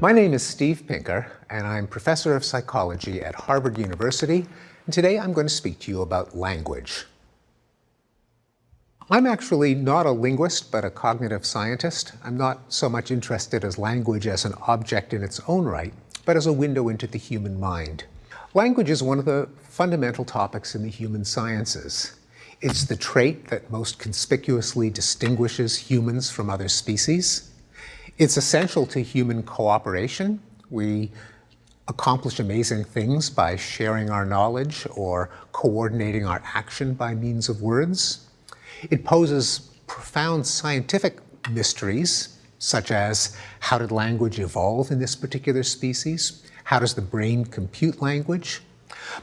My name is Steve Pinker, and I'm professor of psychology at Harvard University, and today I'm going to speak to you about language. I'm actually not a linguist, but a cognitive scientist. I'm not so much interested as language as an object in its own right, but as a window into the human mind. Language is one of the fundamental topics in the human sciences. It's the trait that most conspicuously distinguishes humans from other species. It's essential to human cooperation. We accomplish amazing things by sharing our knowledge or coordinating our action by means of words. It poses profound scientific mysteries, such as how did language evolve in this particular species? How does the brain compute language?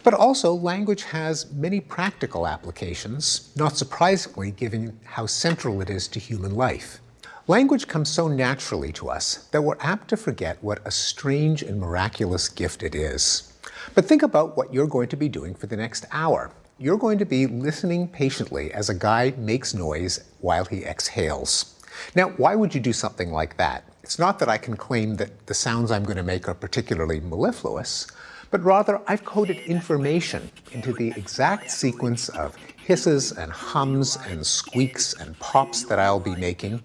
But also, language has many practical applications, not surprisingly given how central it is to human life. Language comes so naturally to us that we're apt to forget what a strange and miraculous gift it is. But think about what you're going to be doing for the next hour. You're going to be listening patiently as a guy makes noise while he exhales. Now, why would you do something like that? It's not that I can claim that the sounds I'm going to make are particularly mellifluous, but rather I've coded information into the exact sequence of hisses and hums and squeaks and pops that I'll be making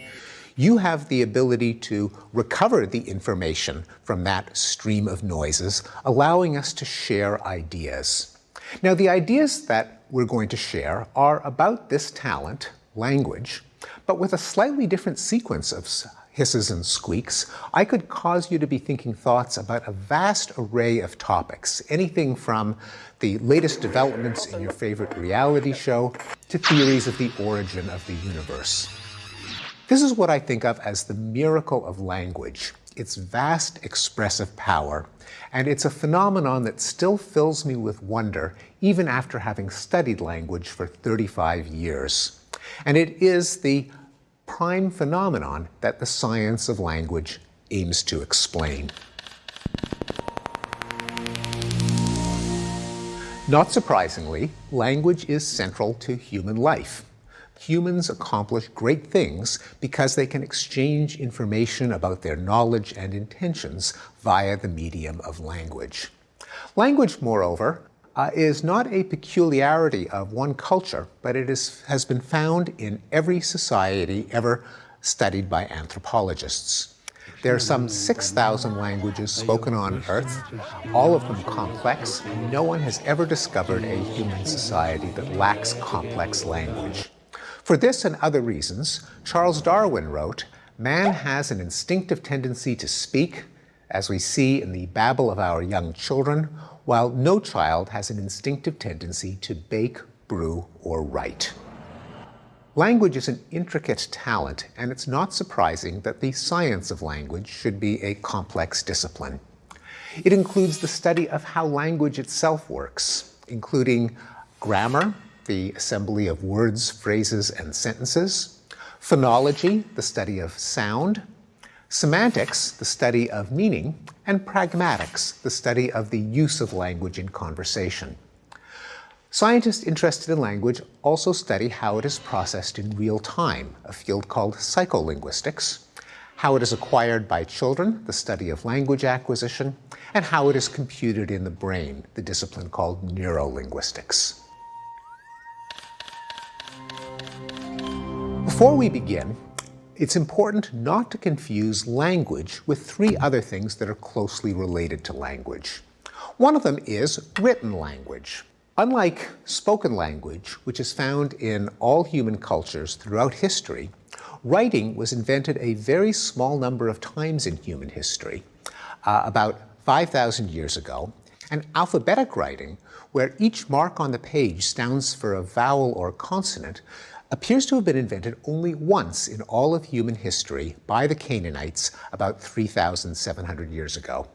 you have the ability to recover the information from that stream of noises, allowing us to share ideas. Now, the ideas that we're going to share are about this talent, language, but with a slightly different sequence of hisses and squeaks, I could cause you to be thinking thoughts about a vast array of topics, anything from the latest developments in your favorite reality show to theories of the origin of the universe. This is what I think of as the miracle of language, its vast expressive power, and it's a phenomenon that still fills me with wonder even after having studied language for 35 years. And it is the prime phenomenon that the science of language aims to explain. Not surprisingly, language is central to human life humans accomplish great things because they can exchange information about their knowledge and intentions via the medium of language. Language, moreover, uh, is not a peculiarity of one culture, but it is, has been found in every society ever studied by anthropologists. There are some 6,000 languages spoken on Earth, all of them complex, no one has ever discovered a human society that lacks complex language. For this and other reasons, Charles Darwin wrote, Man has an instinctive tendency to speak, as we see in the babble of our young children, while no child has an instinctive tendency to bake, brew, or write. Language is an intricate talent, and it's not surprising that the science of language should be a complex discipline. It includes the study of how language itself works, including grammar, the assembly of words, phrases, and sentences, phonology, the study of sound, semantics, the study of meaning, and pragmatics, the study of the use of language in conversation. Scientists interested in language also study how it is processed in real time, a field called psycholinguistics, how it is acquired by children, the study of language acquisition, and how it is computed in the brain, the discipline called neurolinguistics. Before we begin, it's important not to confuse language with three other things that are closely related to language. One of them is written language. Unlike spoken language, which is found in all human cultures throughout history, writing was invented a very small number of times in human history, uh, about 5,000 years ago, and alphabetic writing, where each mark on the page stands for a vowel or consonant, appears to have been invented only once in all of human history by the Canaanites about 3,700 years ago.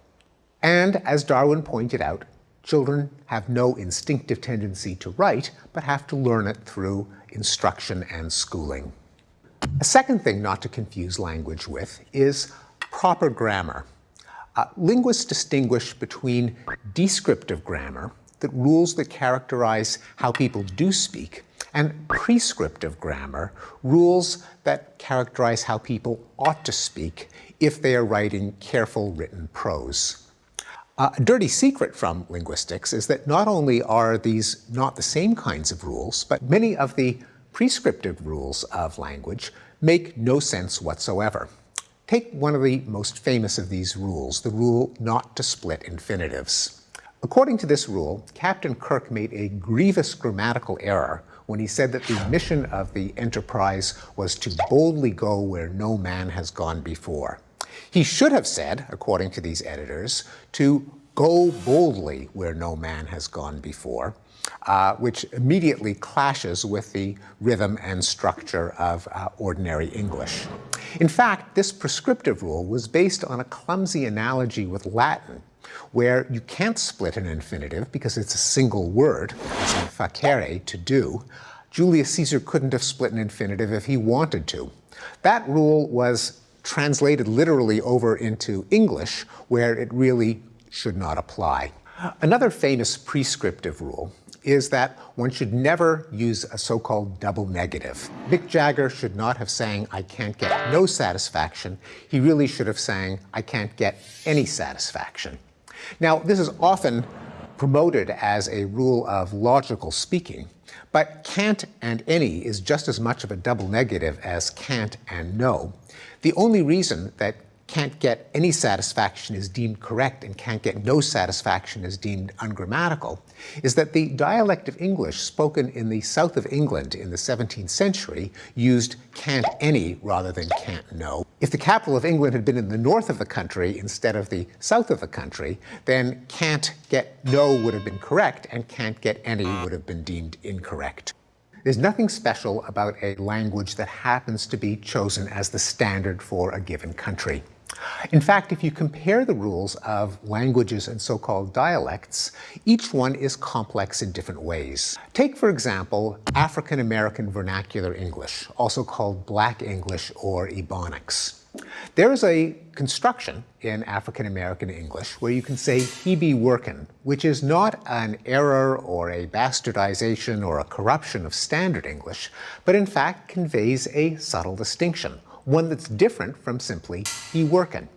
And as Darwin pointed out, children have no instinctive tendency to write, but have to learn it through instruction and schooling. A second thing not to confuse language with is proper grammar. Uh, linguists distinguish between descriptive grammar, that rules that characterize how people do speak, and prescriptive grammar, rules that characterize how people ought to speak if they are writing careful written prose. A dirty secret from linguistics is that not only are these not the same kinds of rules, but many of the prescriptive rules of language make no sense whatsoever. Take one of the most famous of these rules, the rule not to split infinitives. According to this rule, Captain Kirk made a grievous grammatical error when he said that the mission of the Enterprise was to boldly go where no man has gone before. He should have said, according to these editors, to go boldly where no man has gone before, uh, which immediately clashes with the rhythm and structure of uh, ordinary English. In fact, this prescriptive rule was based on a clumsy analogy with Latin, where you can't split an infinitive because it's a single word, facere, to do. Julius Caesar couldn't have split an infinitive if he wanted to. That rule was translated literally over into English, where it really should not apply. Another famous prescriptive rule is that one should never use a so-called double negative. Mick Jagger should not have sang, I can't get no satisfaction. He really should have sang, I can't get any satisfaction. Now, this is often promoted as a rule of logical speaking, but can't and any is just as much of a double negative as can't and no. The only reason that can't get any satisfaction is deemed correct and can't get no satisfaction is deemed ungrammatical is that the dialect of English spoken in the south of England in the 17th century used can't any rather than can't no. If the capital of England had been in the north of the country instead of the south of the country, then can't get no would have been correct and can't get any would have been deemed incorrect. There's nothing special about a language that happens to be chosen as the standard for a given country. In fact, if you compare the rules of languages and so-called dialects, each one is complex in different ways. Take, for example, African American Vernacular English, also called Black English or Ebonics. There is a construction in African American English where you can say he be workin', which is not an error or a bastardization or a corruption of standard English, but in fact conveys a subtle distinction one that's different from simply he workin'.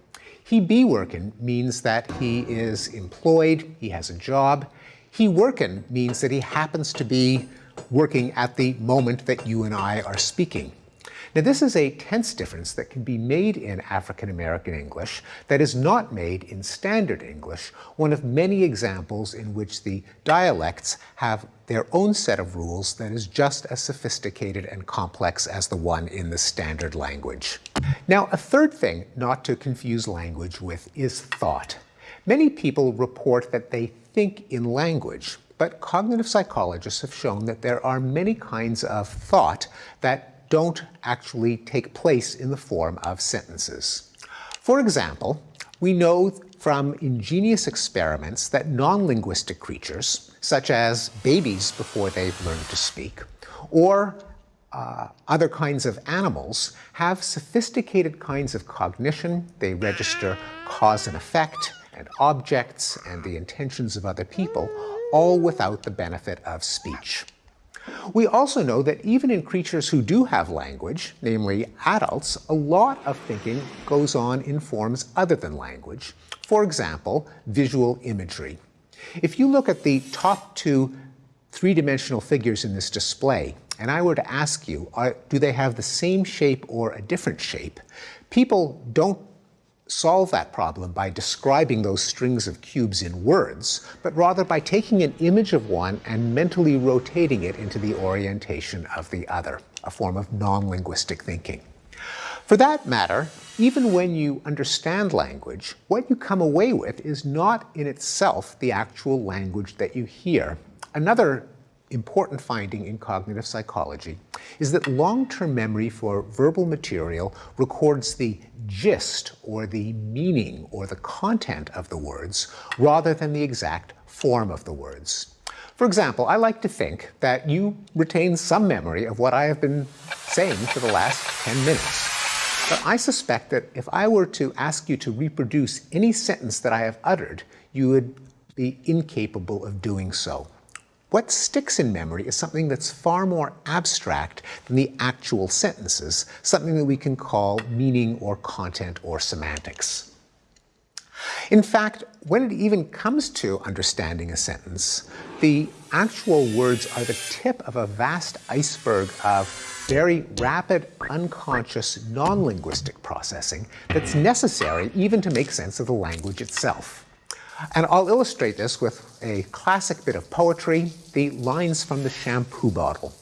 He be workin' means that he is employed, he has a job. He workin' means that he happens to be working at the moment that you and I are speaking. Now this is a tense difference that can be made in African American English that is not made in Standard English, one of many examples in which the dialects have their own set of rules that is just as sophisticated and complex as the one in the standard language. Now a third thing not to confuse language with is thought. Many people report that they think in language, but cognitive psychologists have shown that there are many kinds of thought that don't actually take place in the form of sentences. For example, we know from ingenious experiments that non-linguistic creatures, such as babies before they've learned to speak, or uh, other kinds of animals, have sophisticated kinds of cognition. They register cause and effect, and objects, and the intentions of other people, all without the benefit of speech. We also know that even in creatures who do have language, namely adults, a lot of thinking goes on in forms other than language. For example, visual imagery. If you look at the top two three-dimensional figures in this display, and I were to ask you, are, do they have the same shape or a different shape, people don't solve that problem by describing those strings of cubes in words, but rather by taking an image of one and mentally rotating it into the orientation of the other, a form of non-linguistic thinking. For that matter, even when you understand language, what you come away with is not in itself the actual language that you hear. Another important finding in cognitive psychology is that long-term memory for verbal material records the gist or the meaning or the content of the words rather than the exact form of the words. For example, I like to think that you retain some memory of what I have been saying for the last 10 minutes. But I suspect that if I were to ask you to reproduce any sentence that I have uttered, you would be incapable of doing so. What sticks in memory is something that's far more abstract than the actual sentences, something that we can call meaning or content or semantics. In fact, when it even comes to understanding a sentence, the actual words are the tip of a vast iceberg of very rapid, unconscious, non-linguistic processing that's necessary even to make sense of the language itself. And I'll illustrate this with a classic bit of poetry, the lines from the shampoo bottle.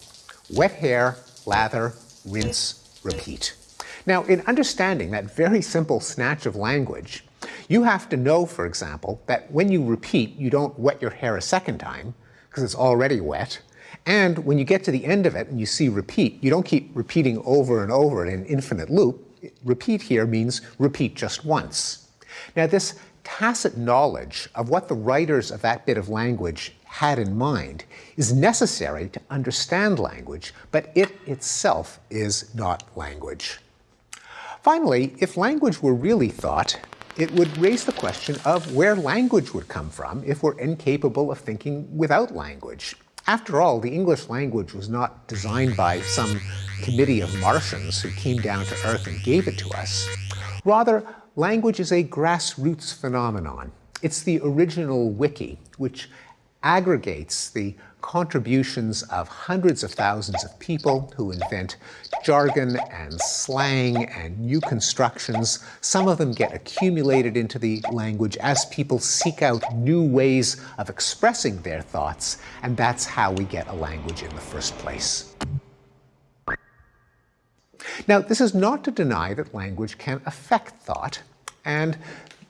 Wet hair, lather, rinse, repeat. Now, in understanding that very simple snatch of language, you have to know, for example, that when you repeat, you don't wet your hair a second time, because it's already wet. And when you get to the end of it and you see repeat, you don't keep repeating over and over in an infinite loop. Repeat here means repeat just once. Now this tacit knowledge of what the writers of that bit of language had in mind is necessary to understand language, but it itself is not language. Finally, if language were really thought, it would raise the question of where language would come from if we're incapable of thinking without language. After all, the English language was not designed by some committee of Martians who came down to Earth and gave it to us. Rather, language is a grassroots phenomenon. It's the original wiki, which aggregates the contributions of hundreds of thousands of people who invent jargon and slang and new constructions. Some of them get accumulated into the language as people seek out new ways of expressing their thoughts, and that's how we get a language in the first place. Now, this is not to deny that language can affect thought, and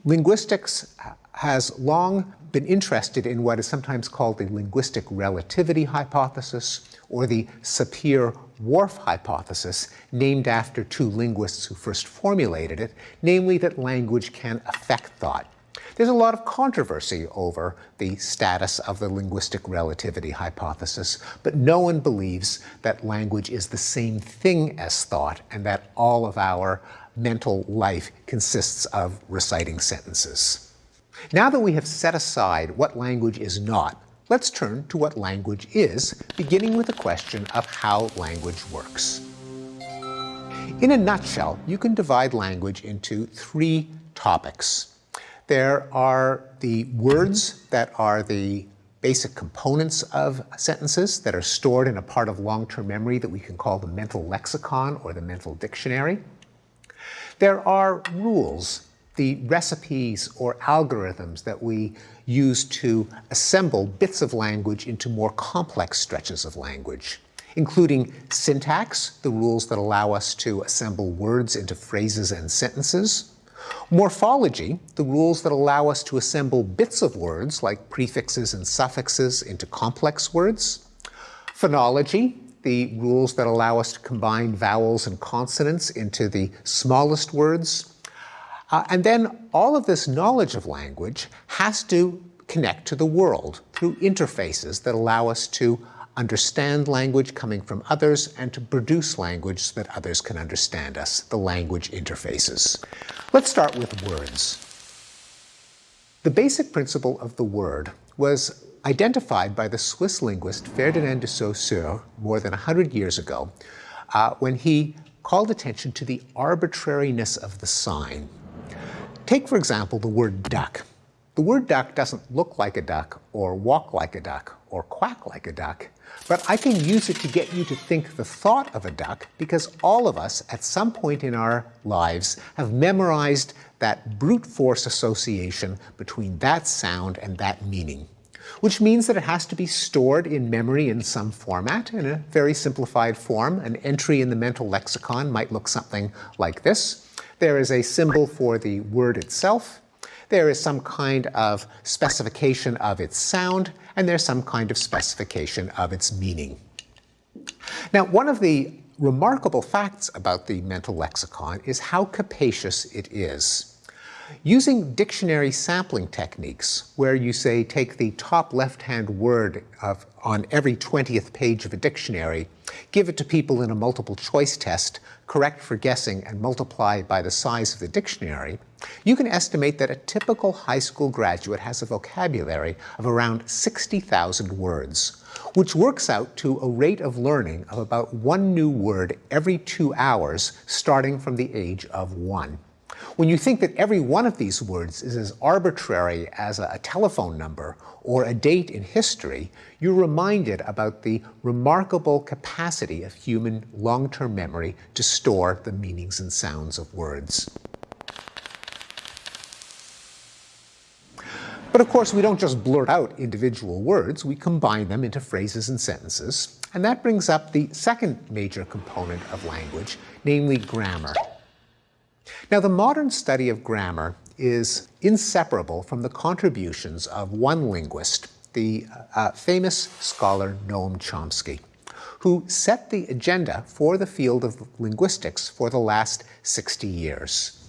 linguistics has long been interested in what is sometimes called the linguistic relativity hypothesis or the Sapir-Whorf hypothesis, named after two linguists who first formulated it, namely that language can affect thought. There's a lot of controversy over the status of the linguistic relativity hypothesis, but no one believes that language is the same thing as thought and that all of our mental life consists of reciting sentences. Now that we have set aside what language is not, let's turn to what language is, beginning with the question of how language works. In a nutshell, you can divide language into three topics. There are the words that are the basic components of sentences that are stored in a part of long-term memory that we can call the mental lexicon or the mental dictionary. There are rules the recipes or algorithms that we use to assemble bits of language into more complex stretches of language, including syntax, the rules that allow us to assemble words into phrases and sentences, morphology, the rules that allow us to assemble bits of words like prefixes and suffixes into complex words, phonology, the rules that allow us to combine vowels and consonants into the smallest words, uh, and then all of this knowledge of language has to connect to the world through interfaces that allow us to understand language coming from others and to produce language so that others can understand us, the language interfaces. Let's start with words. The basic principle of the word was identified by the Swiss linguist Ferdinand de Saussure more than 100 years ago uh, when he called attention to the arbitrariness of the sign. Take, for example, the word duck. The word duck doesn't look like a duck, or walk like a duck, or quack like a duck, but I can use it to get you to think the thought of a duck because all of us, at some point in our lives, have memorized that brute force association between that sound and that meaning, which means that it has to be stored in memory in some format, in a very simplified form. An entry in the mental lexicon might look something like this. There is a symbol for the word itself. There is some kind of specification of its sound, and there's some kind of specification of its meaning. Now, one of the remarkable facts about the mental lexicon is how capacious it is. Using dictionary sampling techniques, where you say take the top left-hand word of, on every 20th page of a dictionary, give it to people in a multiple choice test, correct for guessing, and multiply by the size of the dictionary, You can estimate that a typical high school graduate has a vocabulary of around 60,000 words, which works out to a rate of learning of about one new word every two hours starting from the age of one. When you think that every one of these words is as arbitrary as a telephone number or a date in history, you're reminded about the remarkable capacity of human long-term memory to store the meanings and sounds of words. But of course, we don't just blurt out individual words, we combine them into phrases and sentences. And that brings up the second major component of language, namely grammar. Now, the modern study of grammar is inseparable from the contributions of one linguist, the uh, famous scholar Noam Chomsky, who set the agenda for the field of linguistics for the last 60 years.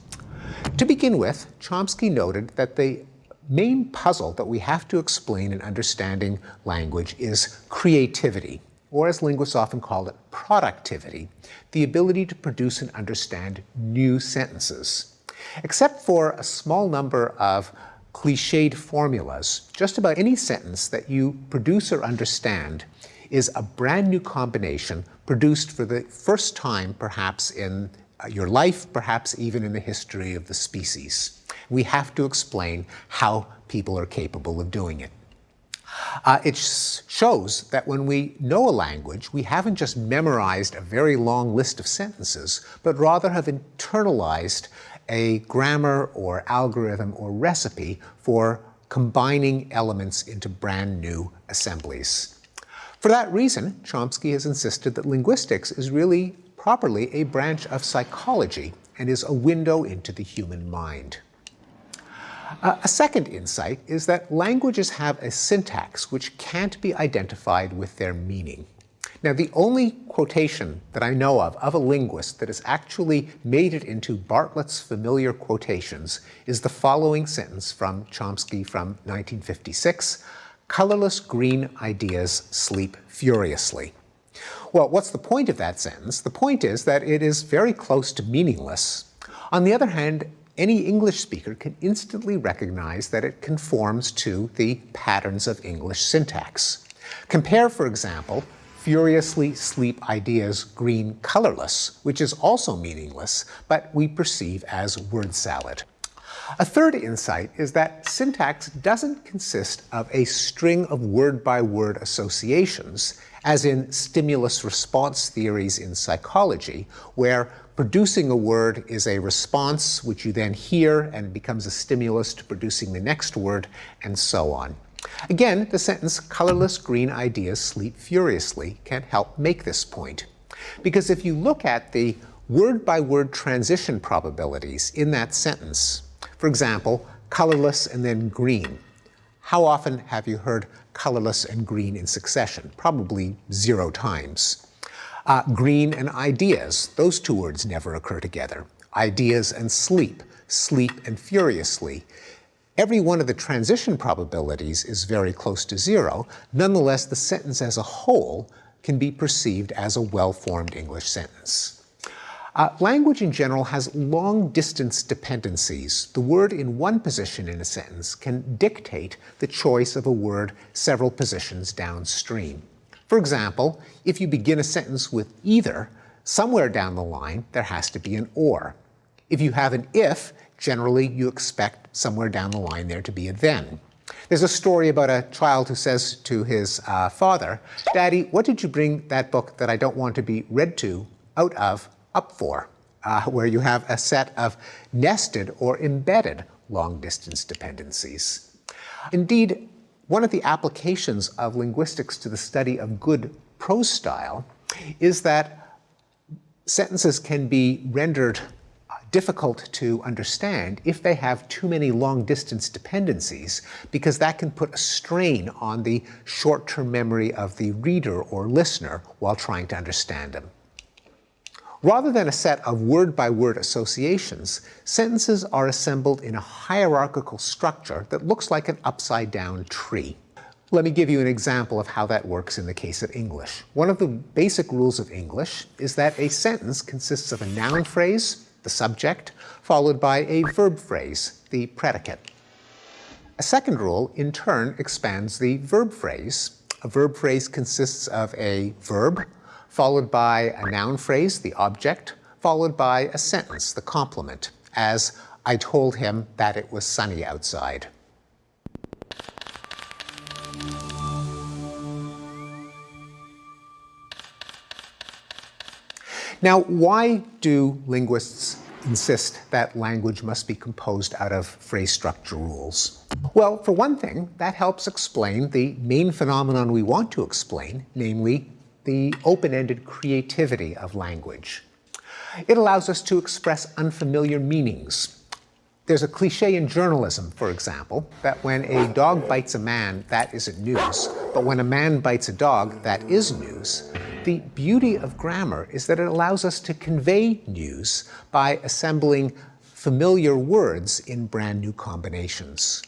To begin with, Chomsky noted that the main puzzle that we have to explain in understanding language is creativity, or as linguists often call it, productivity, the ability to produce and understand new sentences. Except for a small number of cliched formulas, just about any sentence that you produce or understand is a brand new combination produced for the first time perhaps in your life, perhaps even in the history of the species we have to explain how people are capable of doing it. Uh, it sh shows that when we know a language, we haven't just memorized a very long list of sentences, but rather have internalized a grammar or algorithm or recipe for combining elements into brand new assemblies. For that reason, Chomsky has insisted that linguistics is really properly a branch of psychology and is a window into the human mind. Uh, a second insight is that languages have a syntax which can't be identified with their meaning. Now, the only quotation that I know of of a linguist that has actually made it into Bartlett's familiar quotations is the following sentence from Chomsky from 1956, colorless green ideas sleep furiously. Well, what's the point of that sentence? The point is that it is very close to meaningless. On the other hand, any English speaker can instantly recognize that it conforms to the patterns of English syntax. Compare, for example, furiously sleep ideas green colorless, which is also meaningless, but we perceive as word salad. A third insight is that syntax doesn't consist of a string of word-by-word -word associations, as in stimulus-response theories in psychology, where Producing a word is a response which you then hear and becomes a stimulus to producing the next word, and so on. Again, the sentence, colorless green ideas sleep furiously, can help make this point. Because if you look at the word-by-word -word transition probabilities in that sentence, for example, colorless and then green, how often have you heard colorless and green in succession? Probably zero times. Uh, green and ideas, those two words never occur together. Ideas and sleep, sleep and furiously. Every one of the transition probabilities is very close to zero. Nonetheless, the sentence as a whole can be perceived as a well-formed English sentence. Uh, language in general has long-distance dependencies. The word in one position in a sentence can dictate the choice of a word several positions downstream. For example, if you begin a sentence with either, somewhere down the line there has to be an or. If you have an if, generally you expect somewhere down the line there to be a then. There's a story about a child who says to his uh, father, Daddy, what did you bring that book that I don't want to be read to out of up for? Uh, where you have a set of nested or embedded long-distance dependencies. Indeed, one of the applications of linguistics to the study of good prose style is that sentences can be rendered uh, difficult to understand if they have too many long-distance dependencies, because that can put a strain on the short-term memory of the reader or listener while trying to understand them. Rather than a set of word-by-word -word associations, sentences are assembled in a hierarchical structure that looks like an upside-down tree. Let me give you an example of how that works in the case of English. One of the basic rules of English is that a sentence consists of a noun phrase, the subject, followed by a verb phrase, the predicate. A second rule, in turn, expands the verb phrase. A verb phrase consists of a verb, followed by a noun phrase, the object, followed by a sentence, the complement, as I told him that it was sunny outside. Now, why do linguists insist that language must be composed out of phrase structure rules? Well, for one thing, that helps explain the main phenomenon we want to explain, namely the open-ended creativity of language. It allows us to express unfamiliar meanings. There's a cliche in journalism, for example, that when a dog bites a man, that isn't news, but when a man bites a dog, that is news. The beauty of grammar is that it allows us to convey news by assembling familiar words in brand new combinations.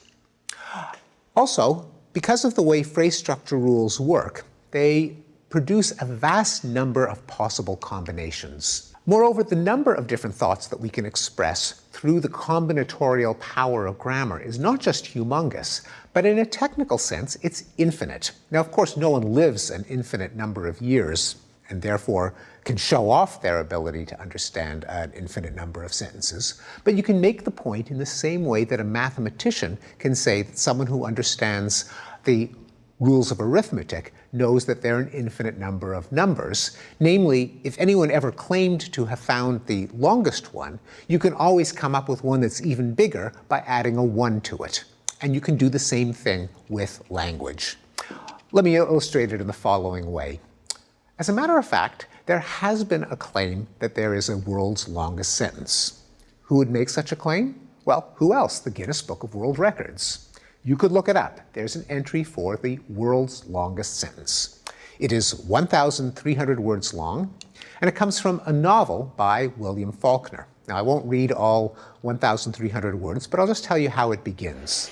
Also, because of the way phrase structure rules work, they produce a vast number of possible combinations. Moreover, the number of different thoughts that we can express through the combinatorial power of grammar is not just humongous, but in a technical sense, it's infinite. Now, of course, no one lives an infinite number of years and therefore can show off their ability to understand an infinite number of sentences. But you can make the point in the same way that a mathematician can say that someone who understands the rules of arithmetic knows that there are an infinite number of numbers. Namely, if anyone ever claimed to have found the longest one, you can always come up with one that's even bigger by adding a 1 to it. And you can do the same thing with language. Let me illustrate it in the following way. As a matter of fact, there has been a claim that there is a world's longest sentence. Who would make such a claim? Well, who else? The Guinness Book of World Records. You could look it up. There's an entry for the world's longest sentence. It is 1,300 words long, and it comes from a novel by William Faulkner. Now, I won't read all 1,300 words, but I'll just tell you how it begins.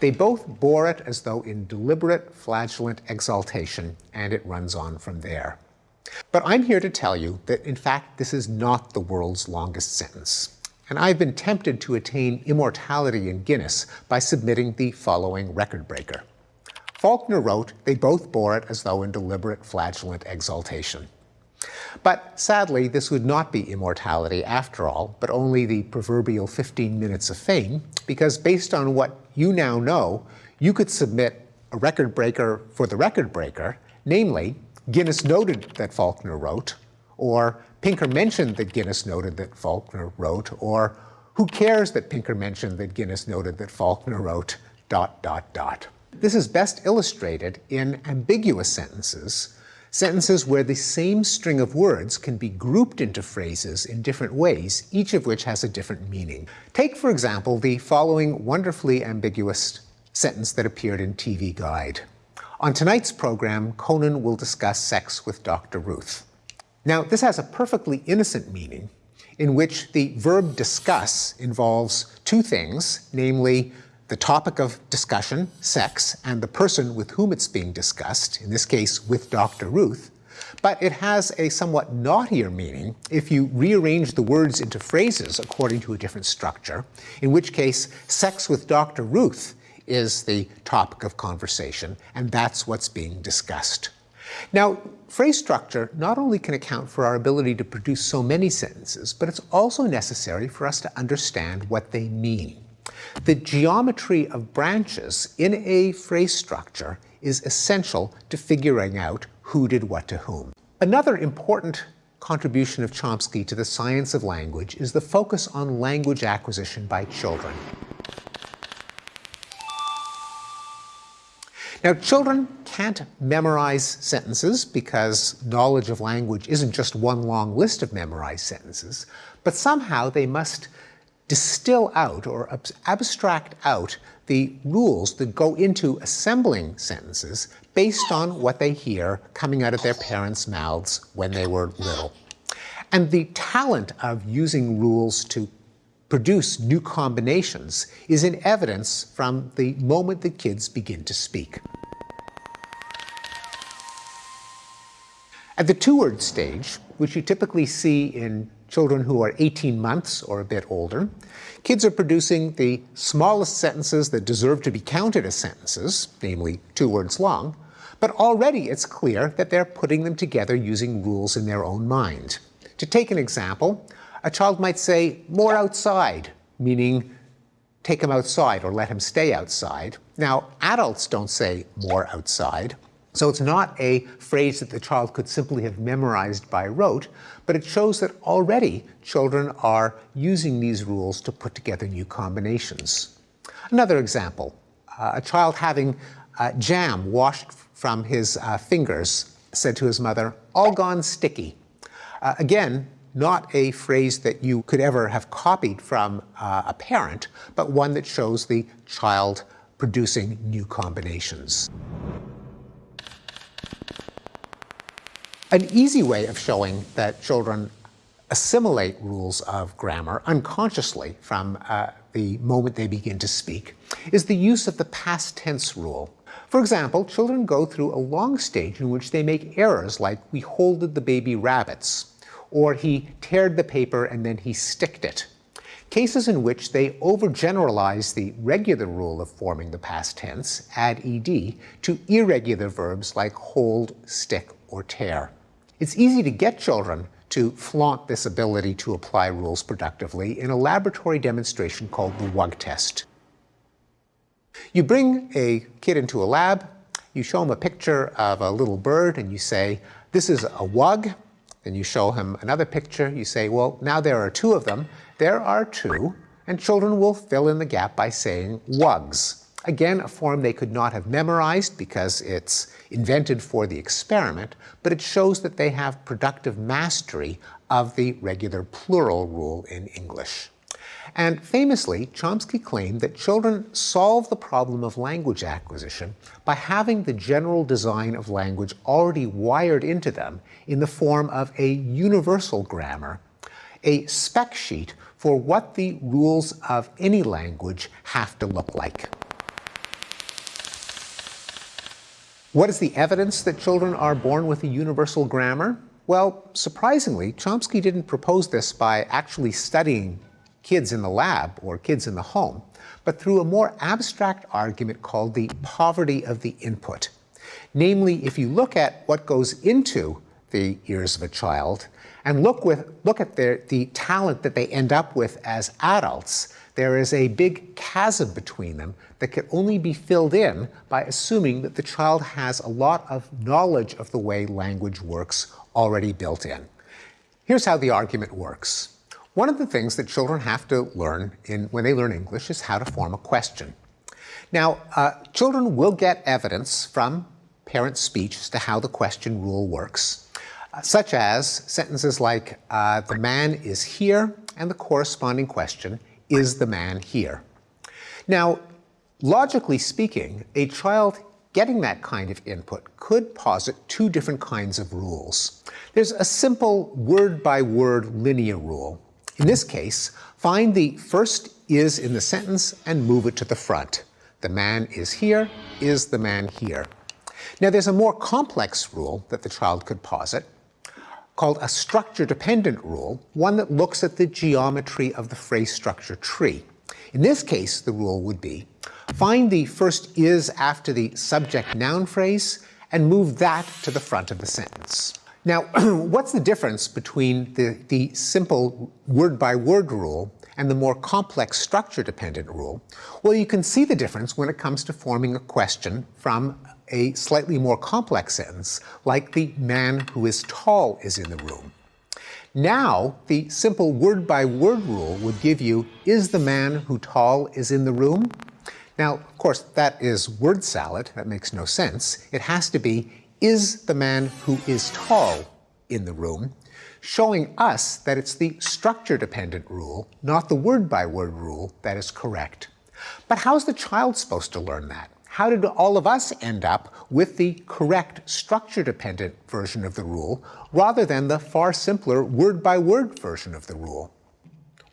They both bore it as though in deliberate, flagellant exaltation, and it runs on from there. But I'm here to tell you that, in fact, this is not the world's longest sentence. And I've been tempted to attain immortality in Guinness by submitting the following record breaker. Faulkner wrote, they both bore it as though in deliberate flagellant exaltation. But sadly, this would not be immortality after all, but only the proverbial 15 minutes of fame, because based on what you now know, you could submit a record breaker for the record breaker, namely, Guinness noted that Faulkner wrote, or Pinker mentioned that Guinness noted that Faulkner wrote, or who cares that Pinker mentioned that Guinness noted that Faulkner wrote, dot, dot, dot. This is best illustrated in ambiguous sentences, sentences where the same string of words can be grouped into phrases in different ways, each of which has a different meaning. Take, for example, the following wonderfully ambiguous sentence that appeared in TV Guide. On tonight's program, Conan will discuss sex with Dr. Ruth. Now, this has a perfectly innocent meaning in which the verb discuss involves two things, namely the topic of discussion, sex, and the person with whom it's being discussed, in this case with Dr. Ruth, but it has a somewhat naughtier meaning if you rearrange the words into phrases according to a different structure, in which case sex with Dr. Ruth is the topic of conversation, and that's what's being discussed. Now, phrase structure not only can account for our ability to produce so many sentences, but it's also necessary for us to understand what they mean. The geometry of branches in a phrase structure is essential to figuring out who did what to whom. Another important contribution of Chomsky to the science of language is the focus on language acquisition by children. Now, children can't memorize sentences because knowledge of language isn't just one long list of memorized sentences, but somehow they must distill out or abstract out the rules that go into assembling sentences based on what they hear coming out of their parents' mouths when they were little. And the talent of using rules to produce new combinations is in evidence from the moment the kids begin to speak. At the two-word stage, which you typically see in children who are 18 months or a bit older, kids are producing the smallest sentences that deserve to be counted as sentences, namely two words long, but already it's clear that they're putting them together using rules in their own mind. To take an example, a child might say, more outside, meaning take him outside or let him stay outside. Now, adults don't say more outside, so it's not a phrase that the child could simply have memorized by rote, but it shows that already children are using these rules to put together new combinations. Another example, uh, a child having uh, jam washed from his uh, fingers said to his mother, all gone sticky. Uh, again, not a phrase that you could ever have copied from uh, a parent, but one that shows the child producing new combinations. An easy way of showing that children assimilate rules of grammar unconsciously from uh, the moment they begin to speak is the use of the past tense rule. For example, children go through a long stage in which they make errors like we holded the baby rabbits, or he teared the paper and then he sticked it. Cases in which they overgeneralize the regular rule of forming the past tense, add ed, to irregular verbs like hold, stick, or tear. It's easy to get children to flaunt this ability to apply rules productively in a laboratory demonstration called the WUG test. You bring a kid into a lab, you show him a picture of a little bird and you say, this is a WUG, then you show him another picture. You say, well, now there are two of them. There are two. And children will fill in the gap by saying wugs. Again, a form they could not have memorized because it's invented for the experiment, but it shows that they have productive mastery of the regular plural rule in English. And famously, Chomsky claimed that children solve the problem of language acquisition by having the general design of language already wired into them in the form of a universal grammar, a spec sheet for what the rules of any language have to look like. What is the evidence that children are born with a universal grammar? Well, surprisingly, Chomsky didn't propose this by actually studying kids in the lab or kids in the home, but through a more abstract argument called the poverty of the input. Namely, if you look at what goes into the ears of a child and look, with, look at their, the talent that they end up with as adults, there is a big chasm between them that can only be filled in by assuming that the child has a lot of knowledge of the way language works already built in. Here's how the argument works. One of the things that children have to learn in, when they learn English is how to form a question. Now, uh, children will get evidence from parent speech as to how the question rule works, uh, such as sentences like, uh, the man is here, and the corresponding question, is the man here? Now, logically speaking, a child getting that kind of input could posit two different kinds of rules. There's a simple word-by-word -word linear rule, in this case, find the first is in the sentence and move it to the front. The man is here, is the man here. Now there's a more complex rule that the child could posit called a structure-dependent rule, one that looks at the geometry of the phrase structure tree. In this case, the rule would be, find the first is after the subject noun phrase and move that to the front of the sentence. Now, what's the difference between the, the simple word-by-word -word rule and the more complex structure-dependent rule? Well, you can see the difference when it comes to forming a question from a slightly more complex sentence, like the man who is tall is in the room. Now, the simple word-by-word -word rule would give you, is the man who tall is in the room? Now, of course, that is word salad. That makes no sense. It has to be, is the man who is tall in the room, showing us that it's the structure-dependent rule, not the word-by-word -word rule, that is correct. But how's the child supposed to learn that? How did all of us end up with the correct structure-dependent version of the rule rather than the far simpler word-by-word -word version of the rule?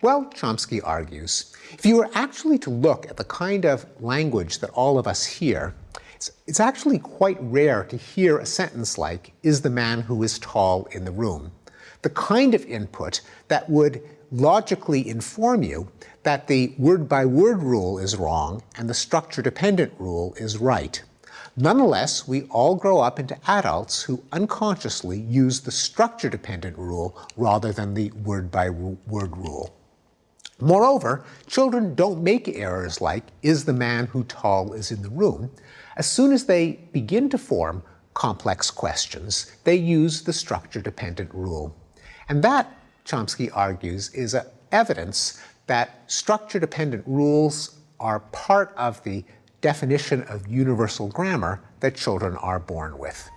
Well, Chomsky argues, if you were actually to look at the kind of language that all of us hear, it's, it's actually quite rare to hear a sentence like, is the man who is tall in the room? the kind of input that would logically inform you that the word-by-word -word rule is wrong and the structure-dependent rule is right. Nonetheless, we all grow up into adults who unconsciously use the structure-dependent rule rather than the word-by-word -word rule. Moreover, children don't make errors like, is the man who tall is in the room? As soon as they begin to form complex questions, they use the structure-dependent rule. And that, Chomsky argues, is evidence that structure-dependent rules are part of the definition of universal grammar that children are born with.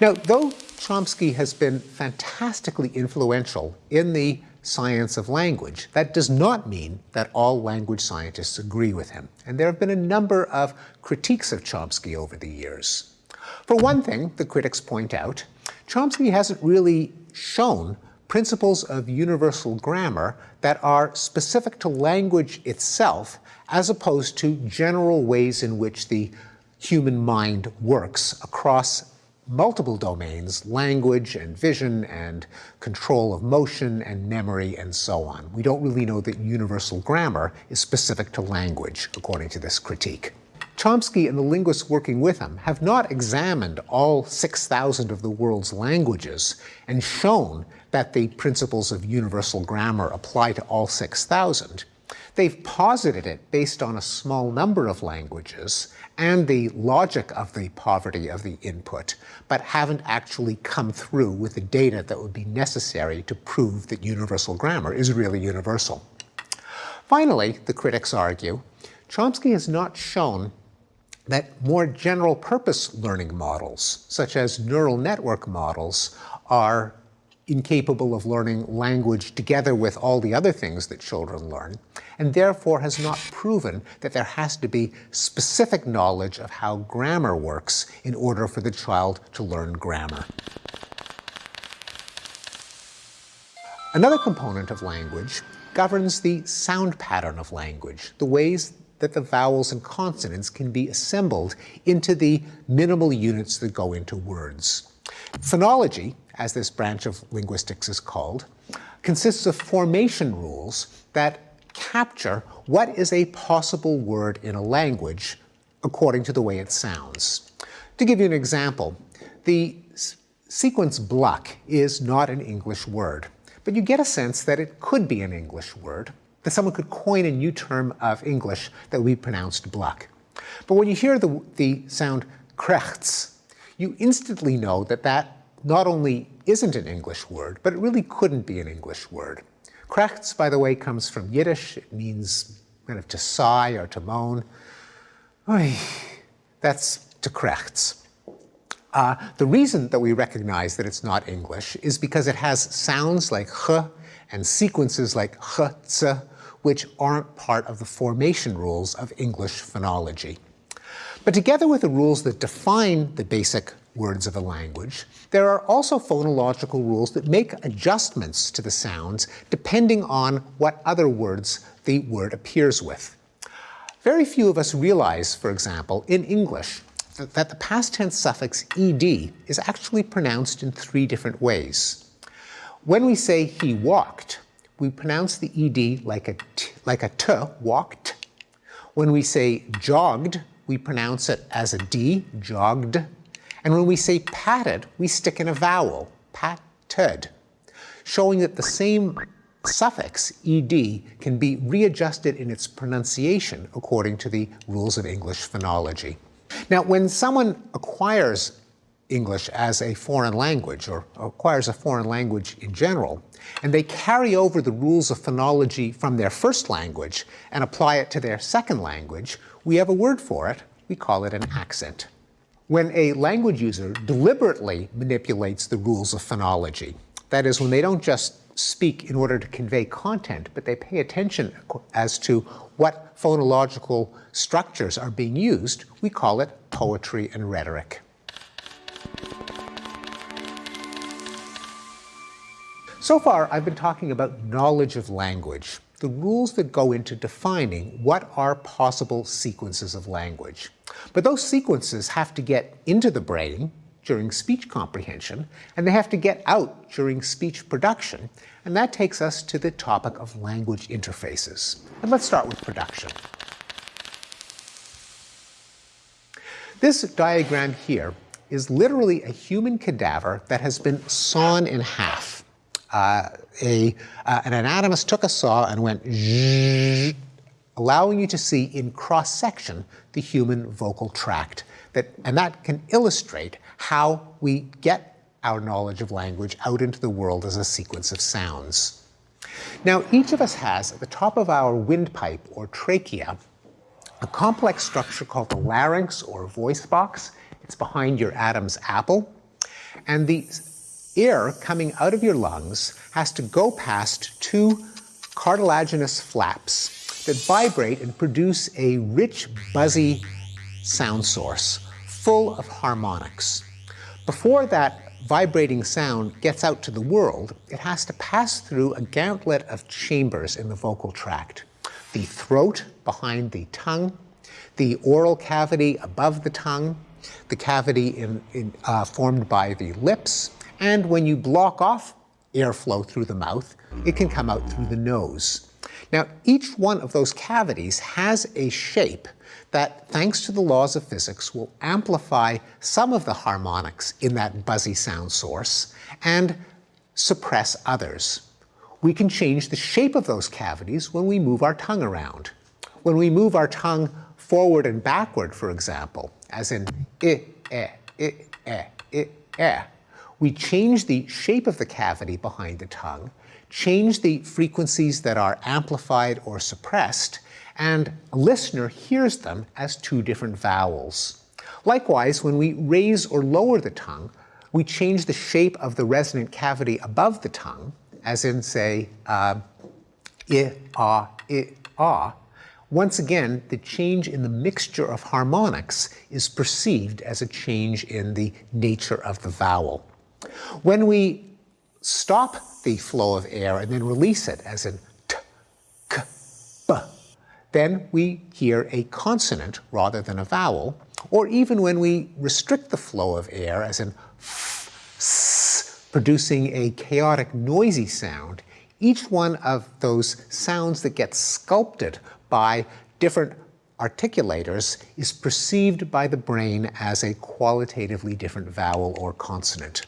Now, though Chomsky has been fantastically influential in the science of language, that does not mean that all language scientists agree with him. And there have been a number of critiques of Chomsky over the years. For one thing, the critics point out, Chomsky hasn't really shown principles of universal grammar that are specific to language itself as opposed to general ways in which the human mind works across multiple domains, language and vision and control of motion and memory and so on. We don't really know that universal grammar is specific to language, according to this critique. Chomsky and the linguists working with him have not examined all 6,000 of the world's languages and shown that the principles of universal grammar apply to all 6,000. They've posited it based on a small number of languages and the logic of the poverty of the input, but haven't actually come through with the data that would be necessary to prove that universal grammar is really universal. Finally, the critics argue, Chomsky has not shown that more general purpose learning models, such as neural network models, are incapable of learning language together with all the other things that children learn, and therefore has not proven that there has to be specific knowledge of how grammar works in order for the child to learn grammar. Another component of language governs the sound pattern of language, the ways that the vowels and consonants can be assembled into the minimal units that go into words. Phonology, as this branch of linguistics is called, consists of formation rules that capture what is a possible word in a language according to the way it sounds. To give you an example, the sequence bluck is not an English word, but you get a sense that it could be an English word, that someone could coin a new term of English that be pronounced bluck. But when you hear the, the sound krechts, you instantly know that that not only isn't an English word, but it really couldn't be an English word. Krechts, by the way, comes from Yiddish. It means kind of to sigh or to moan. Oy, that's to krechts. Uh, the reason that we recognize that it's not English is because it has sounds like ch and sequences like ch, which aren't part of the formation rules of English phonology. But together with the rules that define the basic words of a language, there are also phonological rules that make adjustments to the sounds depending on what other words the word appears with. Very few of us realize, for example, in English, that the past tense suffix ed is actually pronounced in three different ways. When we say he walked, we pronounce the ed like a t, like a t, walked. When we say jogged, we pronounce it as a d, jogged. And when we say patted, we stick in a vowel, patted, showing that the same suffix, ed, can be readjusted in its pronunciation according to the rules of English phonology. Now, when someone acquires English as a foreign language, or acquires a foreign language in general, and they carry over the rules of phonology from their first language and apply it to their second language, we have a word for it. We call it an accent when a language user deliberately manipulates the rules of phonology. That is, when they don't just speak in order to convey content, but they pay attention as to what phonological structures are being used, we call it poetry and rhetoric. So far, I've been talking about knowledge of language, the rules that go into defining what are possible sequences of language. But those sequences have to get into the brain, during speech comprehension, and they have to get out during speech production. And that takes us to the topic of language interfaces. And let's start with production. This diagram here is literally a human cadaver that has been sawn in half. Uh, a, uh, an anatomist took a saw and went allowing you to see in cross-section the human vocal tract. That, and that can illustrate how we get our knowledge of language out into the world as a sequence of sounds. Now, each of us has at the top of our windpipe or trachea a complex structure called the larynx or voice box. It's behind your Adam's apple. And the air coming out of your lungs has to go past two cartilaginous flaps that vibrate and produce a rich, buzzy sound source full of harmonics. Before that vibrating sound gets out to the world, it has to pass through a gauntlet of chambers in the vocal tract. The throat behind the tongue, the oral cavity above the tongue, the cavity in, in, uh, formed by the lips, and when you block off airflow through the mouth, it can come out through the nose. Now, each one of those cavities has a shape that, thanks to the laws of physics, will amplify some of the harmonics in that buzzy sound source and suppress others. We can change the shape of those cavities when we move our tongue around. When we move our tongue forward and backward, for example, as in i, eh, i, eh, i, eh, we change the shape of the cavity behind the tongue, change the frequencies that are amplified or suppressed, and a listener hears them as two different vowels. Likewise, when we raise or lower the tongue, we change the shape of the resonant cavity above the tongue, as in, say, uh, i, ah, i, ah. Once again, the change in the mixture of harmonics is perceived as a change in the nature of the vowel. When we stop the flow of air and then release it, as in t, k, b, then we hear a consonant rather than a vowel, or even when we restrict the flow of air, as in f, s, producing a chaotic noisy sound, each one of those sounds that gets sculpted by different articulators is perceived by the brain as a qualitatively different vowel or consonant.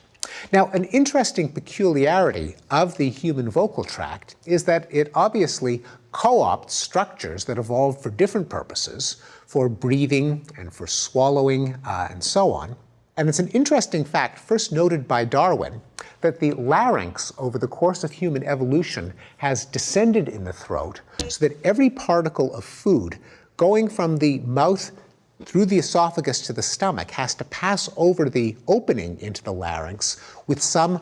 Now, an interesting peculiarity of the human vocal tract is that it obviously co-opts structures that evolved for different purposes, for breathing and for swallowing uh, and so on. And it's an interesting fact, first noted by Darwin, that the larynx over the course of human evolution has descended in the throat so that every particle of food going from the mouth through the esophagus to the stomach has to pass over the opening into the larynx with some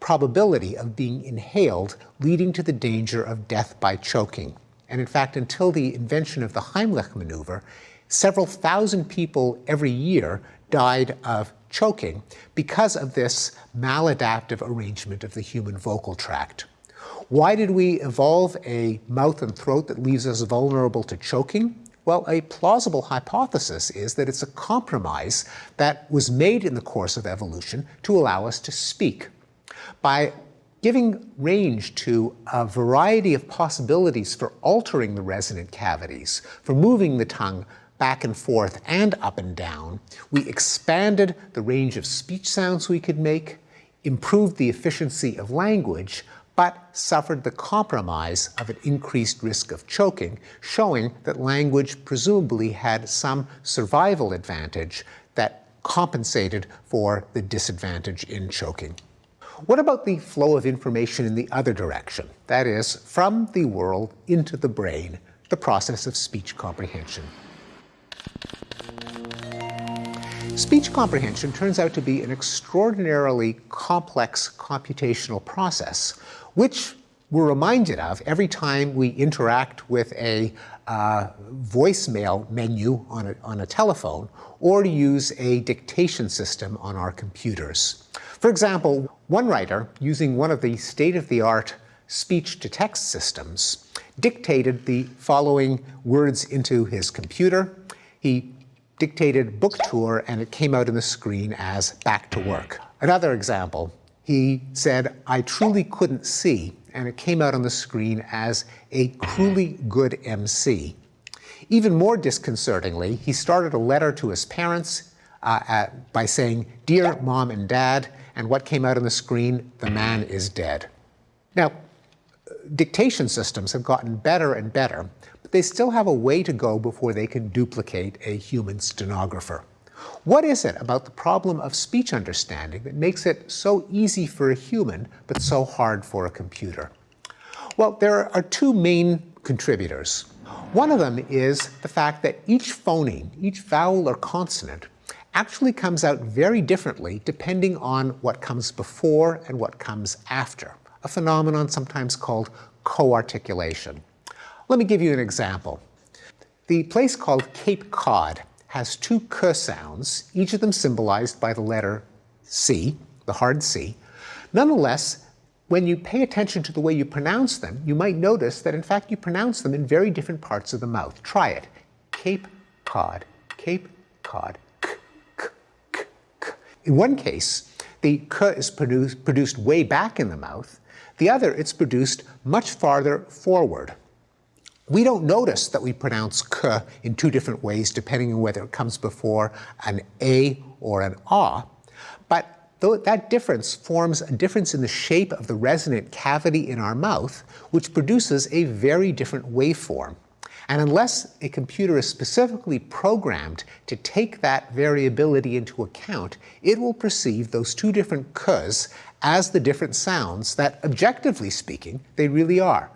probability of being inhaled, leading to the danger of death by choking. And in fact, until the invention of the Heimlich maneuver, several thousand people every year died of choking because of this maladaptive arrangement of the human vocal tract. Why did we evolve a mouth and throat that leaves us vulnerable to choking? Well, a plausible hypothesis is that it's a compromise that was made in the course of evolution to allow us to speak. By giving range to a variety of possibilities for altering the resonant cavities, for moving the tongue back and forth and up and down, we expanded the range of speech sounds we could make, improved the efficiency of language, but suffered the compromise of an increased risk of choking, showing that language presumably had some survival advantage that compensated for the disadvantage in choking. What about the flow of information in the other direction? That is, from the world into the brain, the process of speech comprehension. Speech comprehension turns out to be an extraordinarily complex computational process, which we're reminded of every time we interact with a uh, voicemail menu on a, on a telephone or use a dictation system on our computers. For example, one writer, using one of the state-of-the-art speech-to-text systems, dictated the following words into his computer. He dictated book tour and it came out on the screen as back to work. Another example, he said, I truly couldn't see, and it came out on the screen as a cruelly good MC. Even more disconcertingly, he started a letter to his parents uh, at, by saying, Dear Mom and Dad, and what came out on the screen, the man is dead. Now, dictation systems have gotten better and better, but they still have a way to go before they can duplicate a human stenographer. What is it about the problem of speech understanding that makes it so easy for a human but so hard for a computer? Well, there are two main contributors. One of them is the fact that each phoneme, each vowel or consonant, actually comes out very differently depending on what comes before and what comes after, a phenomenon sometimes called co-articulation. Let me give you an example. The place called Cape Cod has two k sounds, each of them symbolized by the letter C, the hard C. Nonetheless, when you pay attention to the way you pronounce them, you might notice that in fact you pronounce them in very different parts of the mouth. Try it. Cape Cod, Cape Cod, k, k, k, k. In one case, the k is produced, produced way back in the mouth. The other, it's produced much farther forward. We don't notice that we pronounce k in two different ways depending on whether it comes before an a or an ah, but that difference forms a difference in the shape of the resonant cavity in our mouth, which produces a very different waveform. And unless a computer is specifically programmed to take that variability into account, it will perceive those two different k's as the different sounds that, objectively speaking, they really are.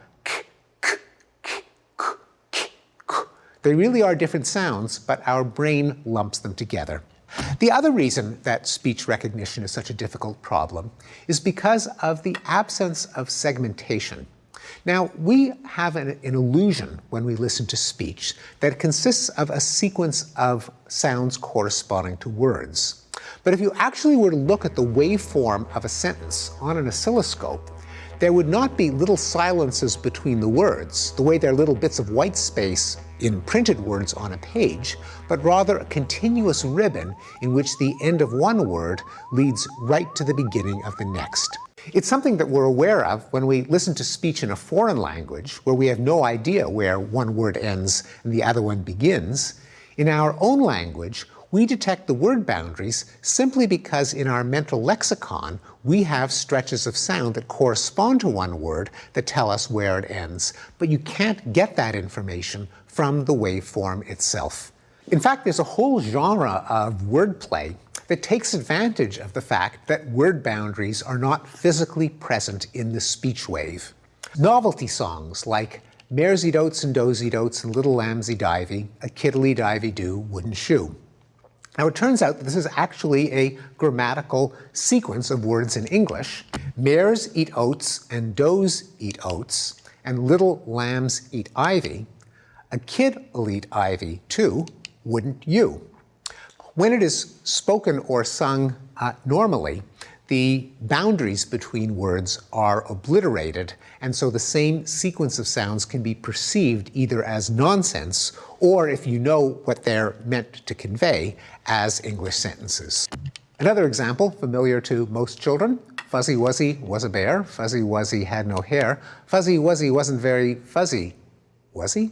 They really are different sounds, but our brain lumps them together. The other reason that speech recognition is such a difficult problem is because of the absence of segmentation. Now, we have an, an, illusion when we listen to speech that consists of a sequence of sounds corresponding to words. But if you actually were to look at the waveform of a sentence on an oscilloscope, there would not be little silences between the words, the way there are little bits of white space in printed words on a page, but rather a continuous ribbon in which the end of one word leads right to the beginning of the next. It's something that we're aware of when we listen to speech in a foreign language, where we have no idea where one word ends and the other one begins. In our own language, we detect the word boundaries simply because in our mental lexicon, we have stretches of sound that correspond to one word that tell us where it ends. But you can't get that information from the waveform itself. In fact, there's a whole genre of wordplay that takes advantage of the fact that word boundaries are not physically present in the speech wave. Novelty songs like Mairzy Doats and Dozy Dotes and Little Lambsy Divey, a Kiddly Divey Do Wooden Shoe. Now it turns out that this is actually a grammatical sequence of words in English. Mares eat oats and does eat oats, and little lambs eat ivy. A kid elite ivy too, wouldn't you? When it is spoken or sung uh, normally, the boundaries between words are obliterated, and so the same sequence of sounds can be perceived either as nonsense or, if you know what they're meant to convey, as English sentences. Another example, familiar to most children, Fuzzy Wuzzy was a bear, Fuzzy Wuzzy had no hair, Fuzzy Wuzzy wasn't very fuzzy, was he?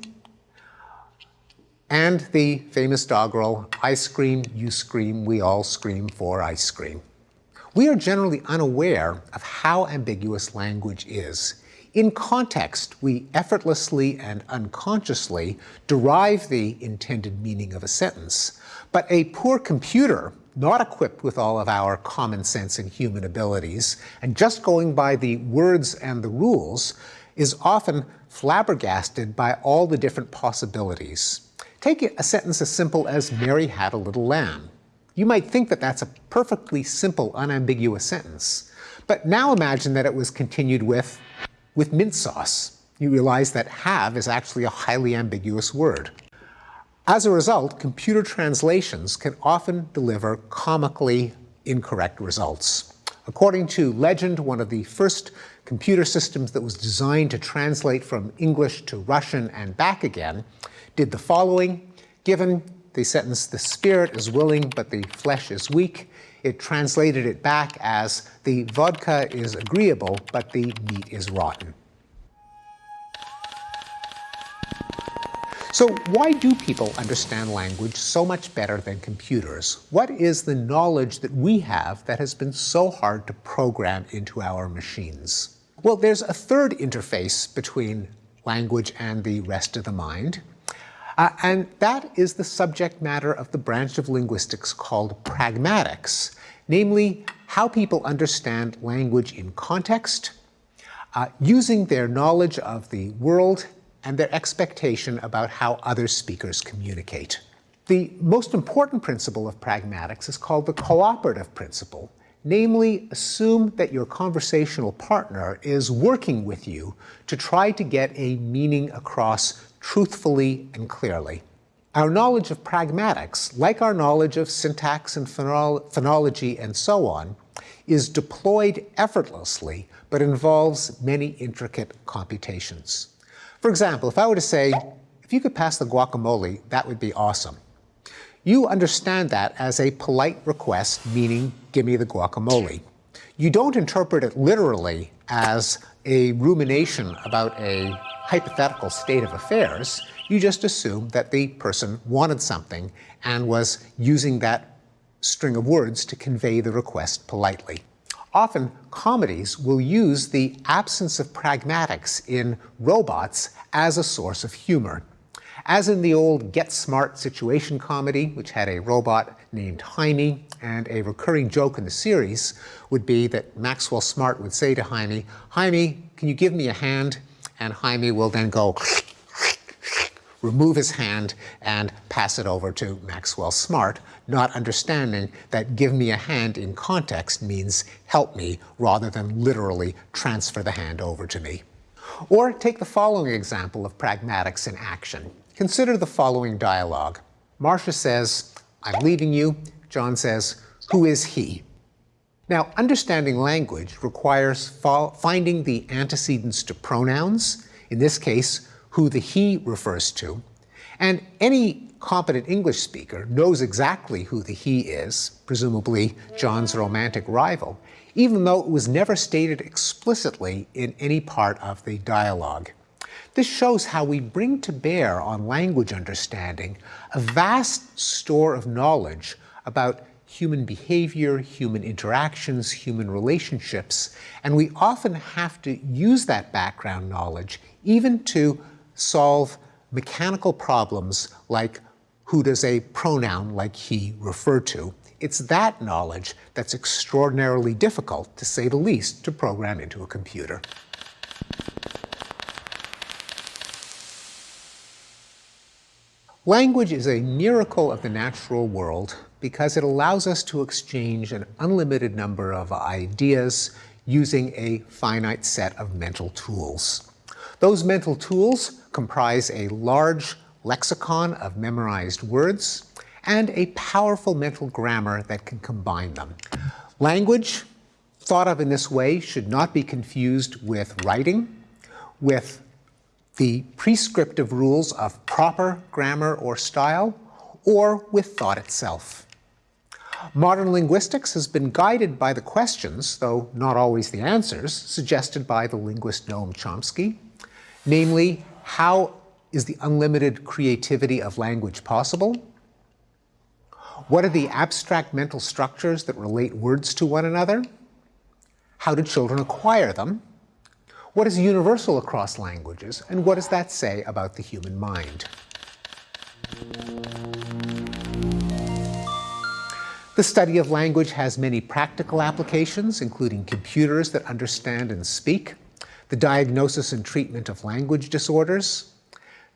And the famous doggerel, I scream, you scream, we all scream for ice cream. We are generally unaware of how ambiguous language is. In context, we effortlessly and unconsciously derive the intended meaning of a sentence. But a poor computer, not equipped with all of our common sense and human abilities, and just going by the words and the rules, is often flabbergasted by all the different possibilities. Take a sentence as simple as, Mary had a little lamb. You might think that that's a perfectly simple, unambiguous sentence. But now imagine that it was continued with, with mint sauce. You realize that have is actually a highly ambiguous word. As a result, computer translations can often deliver comically incorrect results. According to Legend, one of the first computer systems that was designed to translate from English to Russian and back again, did the following. Given the sentence, the spirit is willing, but the flesh is weak. It translated it back as, the vodka is agreeable, but the meat is rotten. So why do people understand language so much better than computers? What is the knowledge that we have that has been so hard to program into our machines? Well, there's a third interface between language and the rest of the mind. Uh, and that is the subject matter of the branch of linguistics called pragmatics, namely how people understand language in context, uh, using their knowledge of the world and their expectation about how other speakers communicate. The most important principle of pragmatics is called the cooperative principle, namely assume that your conversational partner is working with you to try to get a meaning across truthfully and clearly. Our knowledge of pragmatics, like our knowledge of syntax and phonology and so on, is deployed effortlessly but involves many intricate computations. For example, if I were to say, if you could pass the guacamole, that would be awesome. You understand that as a polite request, meaning, give me the guacamole. You don't interpret it literally as a rumination about a hypothetical state of affairs. You just assume that the person wanted something and was using that string of words to convey the request politely. Often, comedies will use the absence of pragmatics in robots as a source of humor. As in the old Get Smart situation comedy, which had a robot named Hymie, and a recurring joke in the series would be that Maxwell Smart would say to Hymie, Hymie, can you give me a hand? And Hymie will then go remove his hand and pass it over to Maxwell Smart, not understanding that give me a hand in context means help me rather than literally transfer the hand over to me. Or take the following example of pragmatics in action. Consider the following dialogue. Marcia says, I'm leaving you. John says, who is he? Now, understanding language requires finding the antecedents to pronouns, in this case, who the he refers to. And any competent English speaker knows exactly who the he is, presumably John's romantic rival, even though it was never stated explicitly in any part of the dialogue. This shows how we bring to bear on language understanding a vast store of knowledge about human behavior, human interactions, human relationships, and we often have to use that background knowledge even to solve mechanical problems like who does a pronoun like he refer to. It's that knowledge that's extraordinarily difficult, to say the least, to program into a computer. Language is a miracle of the natural world because it allows us to exchange an unlimited number of ideas using a finite set of mental tools. Those mental tools comprise a large lexicon of memorized words and a powerful mental grammar that can combine them. Language, thought of in this way, should not be confused with writing, with the prescriptive rules of proper grammar or style, or with thought itself. Modern linguistics has been guided by the questions, though not always the answers, suggested by the linguist Noam Chomsky, Namely, how is the unlimited creativity of language possible? What are the abstract mental structures that relate words to one another? How do children acquire them? What is universal across languages, and what does that say about the human mind? The study of language has many practical applications, including computers that understand and speak, the diagnosis and treatment of language disorders,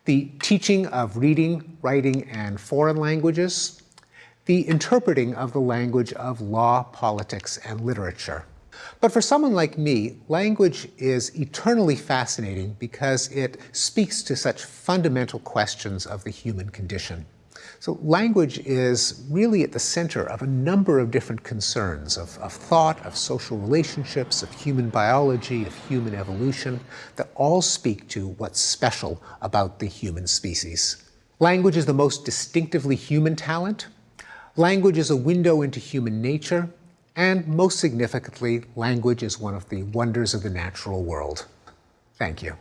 the teaching of reading, writing, and foreign languages, the interpreting of the language of law, politics, and literature. But for someone like me, language is eternally fascinating because it speaks to such fundamental questions of the human condition. So language is really at the center of a number of different concerns of, of thought, of social relationships, of human biology, of human evolution, that all speak to what's special about the human species. Language is the most distinctively human talent. Language is a window into human nature. And most significantly, language is one of the wonders of the natural world. Thank you.